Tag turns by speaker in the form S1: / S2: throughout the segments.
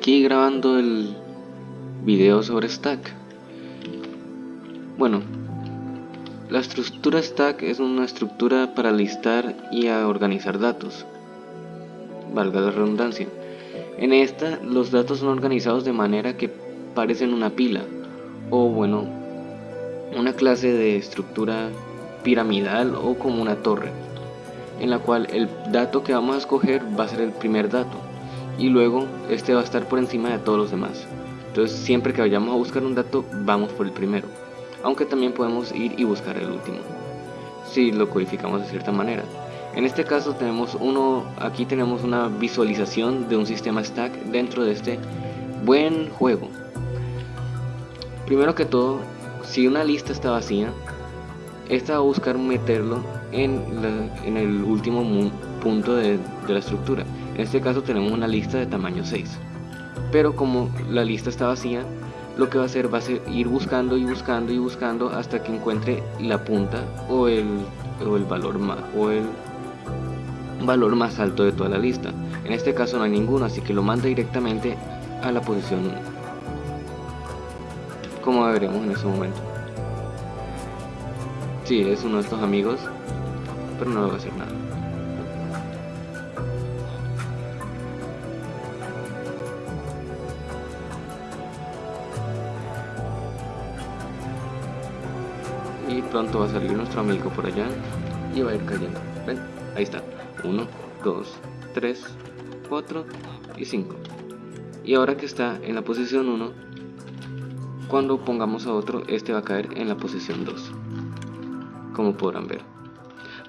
S1: aquí grabando el video sobre Stack. Bueno, la estructura Stack es una estructura para listar y organizar datos, valga la redundancia. En esta, los datos son organizados de manera que parecen una pila, o bueno, una clase de estructura piramidal o como una torre, en la cual el dato que vamos a escoger va a ser el primer dato, y luego este va a estar por encima de todos los demás. Entonces siempre que vayamos a buscar un dato, vamos por el primero aunque también podemos ir y buscar el último, si lo codificamos de cierta manera. En este caso tenemos uno, aquí tenemos una visualización de un sistema stack dentro de este buen juego. Primero que todo, si una lista está vacía, esta va a buscar meterlo en, en el último punto de, de la estructura. En este caso tenemos una lista de tamaño 6. Pero como la lista está vacía, lo que va a hacer va a ser ir buscando y buscando y buscando hasta que encuentre la punta o el, o el valor más o el valor más alto de toda la lista. En este caso no hay ninguno, así que lo manda directamente a la posición 1. Como veremos en ese momento. Sí, es uno de estos amigos, pero no va a hacer nada. Pronto va a salir nuestro amigo por allá y va a ir cayendo. ¿Ven? Ahí está. 1, 2, 3, 4 y 5. Y ahora que está en la posición 1, cuando pongamos a otro, este va a caer en la posición 2. Como podrán ver.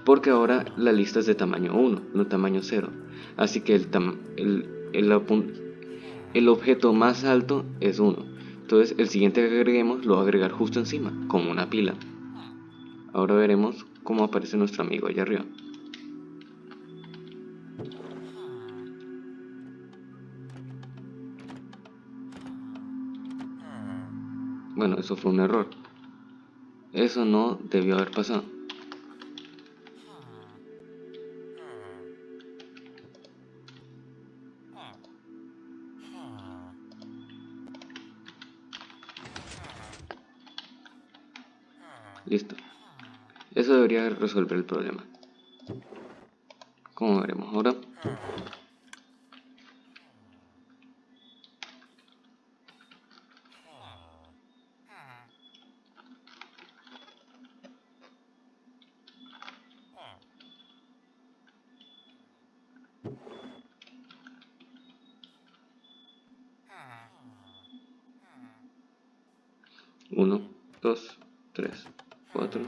S1: Porque ahora la lista es de tamaño 1, no tamaño 0. Así que el, el, el, el objeto más alto es 1. Entonces el siguiente que agreguemos lo va a agregar justo encima, como una pila. Ahora veremos cómo aparece nuestro amigo allá arriba. Bueno, eso fue un error. Eso no debió haber pasado. Listo. Eso debería resolver el problema. Como veremos ahora. Uno, dos, tres, cuatro,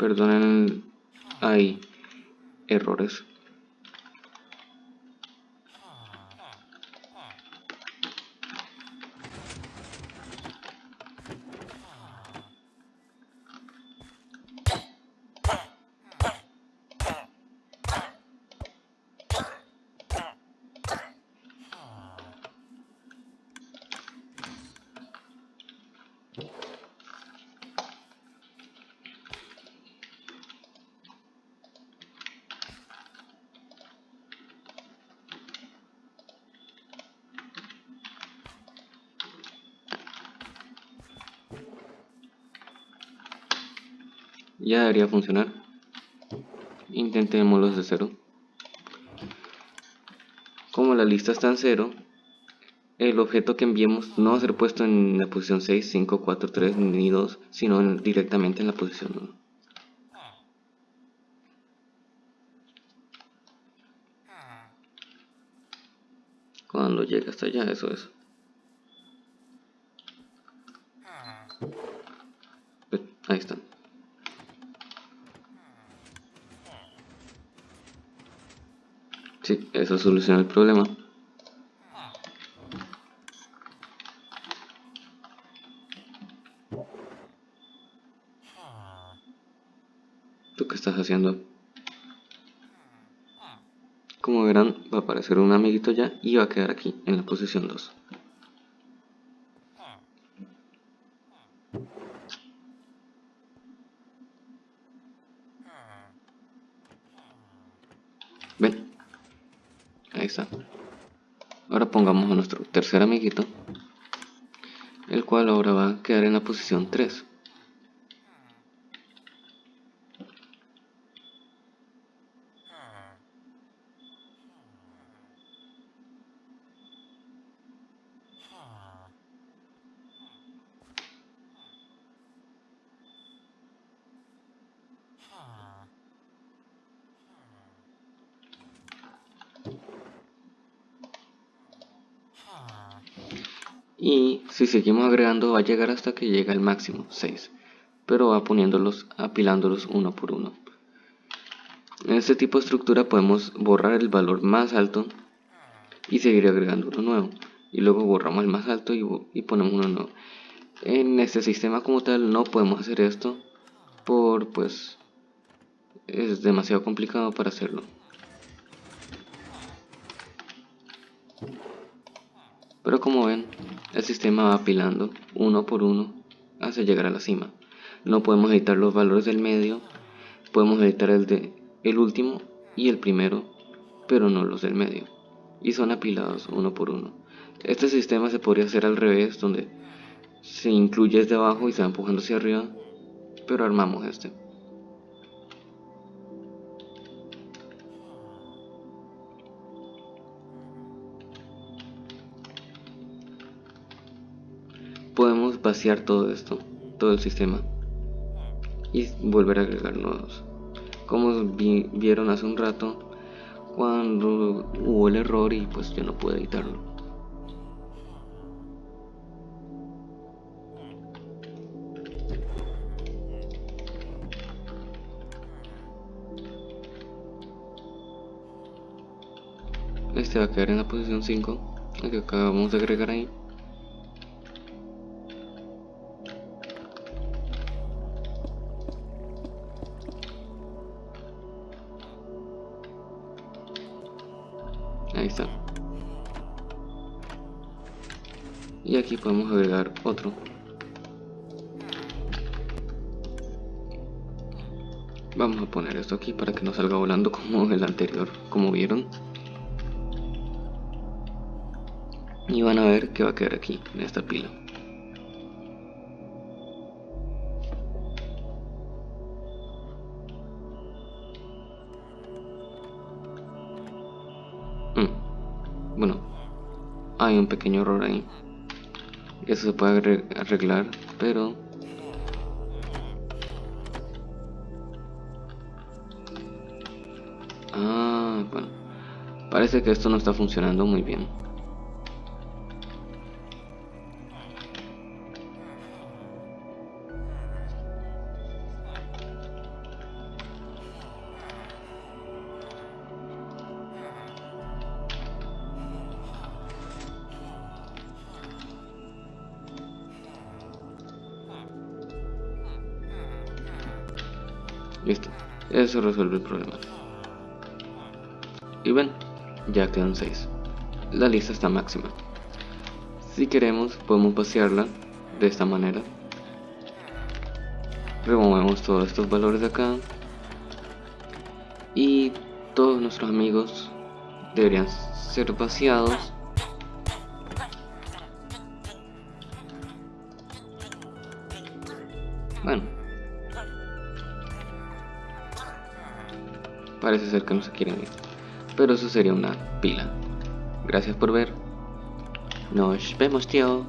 S1: perdonen hay errores Ya debería funcionar. Intentémoslo de cero. Como la lista está en cero, el objeto que enviemos no va a ser puesto en la posición 6, 5, 4, 3 ni 2, sino directamente en la posición 1. Cuando llegue hasta allá, eso es. Ahí están. Sí, eso soluciona el problema. ¿Tú qué estás haciendo? Como verán, va a aparecer un amiguito ya y va a quedar aquí, en la posición 2. Ahora pongamos a nuestro tercer amiguito, el cual ahora va a quedar en la posición 3. Y si seguimos agregando va a llegar hasta que llega al máximo 6 pero va poniéndolos apilándolos uno por uno. En este tipo de estructura podemos borrar el valor más alto y seguir agregando uno nuevo. Y luego borramos el más alto y, y ponemos uno nuevo. En este sistema como tal no podemos hacer esto por pues es demasiado complicado para hacerlo pero como ven el sistema va apilando uno por uno hasta llegar a la cima. No podemos editar los valores del medio, podemos editar el de el último y el primero, pero no los del medio. Y son apilados uno por uno. Este sistema se podría hacer al revés, donde se incluye desde abajo y se va empujando hacia arriba, pero armamos este. Podemos vaciar todo esto, todo el sistema y volver a agregar nuevos. Como vieron hace un rato, cuando hubo el error y pues yo no pude editarlo. Este va a quedar en la posición 5, el que acabamos de agregar ahí. Ahí está. Y aquí podemos agregar otro. Vamos a poner esto aquí para que no salga volando como el anterior como vieron. Y van a ver que va a quedar aquí en esta pila bueno hay un pequeño error ahí. Eso se puede arreglar pero ah bueno. Parece que esto no está funcionando muy bien Listo, eso resuelve el problema. Y ven, ya quedan 6. La lista está máxima. Si queremos, podemos vaciarla de esta manera. Removemos todos estos valores de acá. Y todos nuestros amigos deberían ser vaciados. Bueno, Parece ser que no se quieren ir. Pero eso sería una pila. Gracias por ver. Nos vemos, tío.